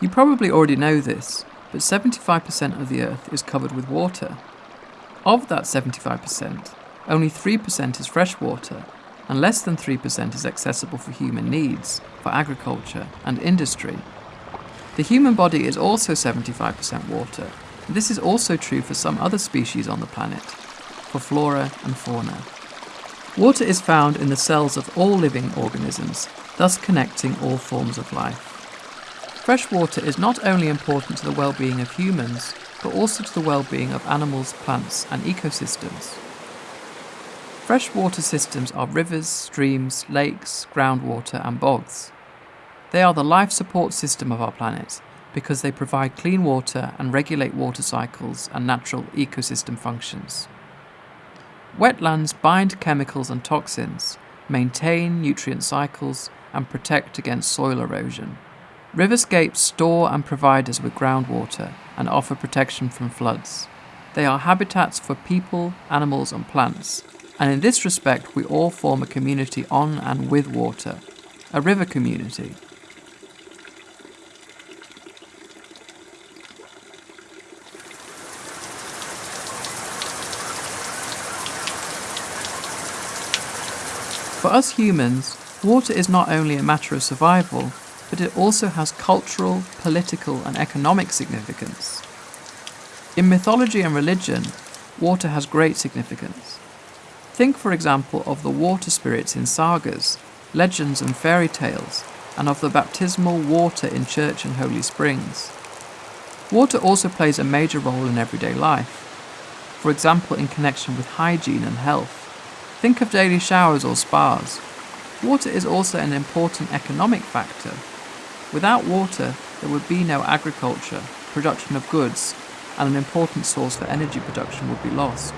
You probably already know this, but 75% of the Earth is covered with water. Of that 75%, only 3% is fresh water, and less than 3% is accessible for human needs, for agriculture and industry. The human body is also 75% water, and this is also true for some other species on the planet, for flora and fauna. Water is found in the cells of all living organisms, thus connecting all forms of life. Fresh water is not only important to the well-being of humans, but also to the well-being of animals, plants and ecosystems. Freshwater systems are rivers, streams, lakes, groundwater and bogs. They are the life support system of our planet because they provide clean water and regulate water cycles and natural ecosystem functions. Wetlands bind chemicals and toxins, maintain nutrient cycles and protect against soil erosion. Riverscapes store and provide us with groundwater and offer protection from floods. They are habitats for people, animals and plants, and in this respect we all form a community on and with water, a river community. For us humans, water is not only a matter of survival, but it also has cultural, political, and economic significance. In mythology and religion, water has great significance. Think, for example, of the water spirits in sagas, legends, and fairy tales, and of the baptismal water in church and holy springs. Water also plays a major role in everyday life, for example, in connection with hygiene and health. Think of daily showers or spas. Water is also an important economic factor Without water, there would be no agriculture, production of goods, and an important source for energy production would be lost.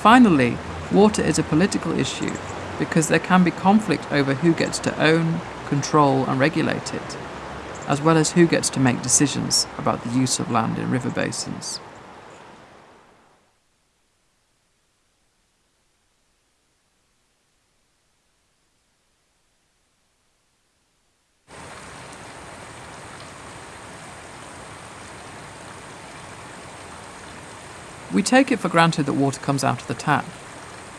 Finally, water is a political issue because there can be conflict over who gets to own, control, and regulate it, as well as who gets to make decisions about the use of land in river basins. We take it for granted that water comes out of the tap.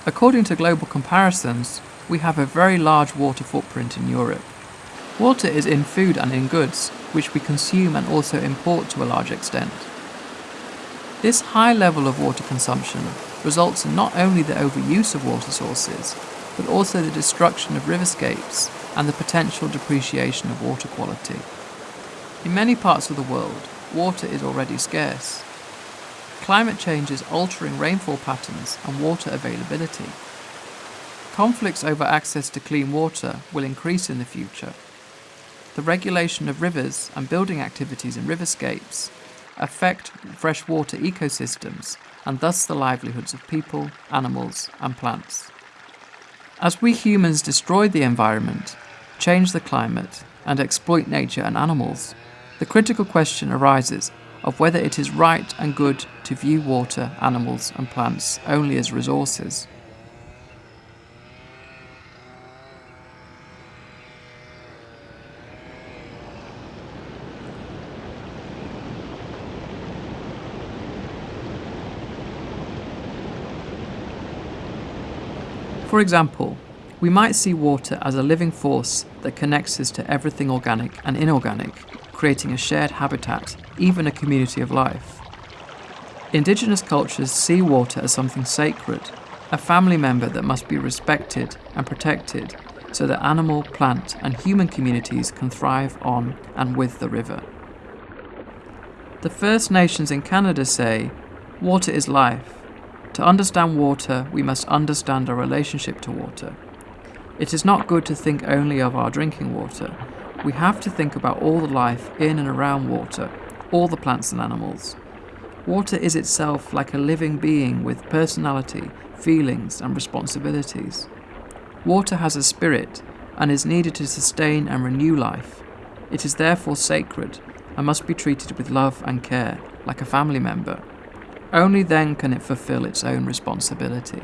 According to global comparisons, we have a very large water footprint in Europe. Water is in food and in goods, which we consume and also import to a large extent. This high level of water consumption results in not only the overuse of water sources, but also the destruction of riverscapes and the potential depreciation of water quality. In many parts of the world, water is already scarce, Climate change is altering rainfall patterns and water availability. Conflicts over access to clean water will increase in the future. The regulation of rivers and building activities in riverscapes affect freshwater ecosystems and thus the livelihoods of people, animals and plants. As we humans destroy the environment, change the climate and exploit nature and animals, the critical question arises of whether it is right and good to view water, animals and plants only as resources. For example, we might see water as a living force that connects us to everything organic and inorganic, creating a shared habitat, even a community of life. Indigenous cultures see water as something sacred, a family member that must be respected and protected so that animal, plant and human communities can thrive on and with the river. The First Nations in Canada say, water is life. To understand water, we must understand our relationship to water. It is not good to think only of our drinking water, we have to think about all the life in and around water, all the plants and animals. Water is itself like a living being with personality, feelings, and responsibilities. Water has a spirit and is needed to sustain and renew life. It is therefore sacred and must be treated with love and care, like a family member. Only then can it fulfill its own responsibility.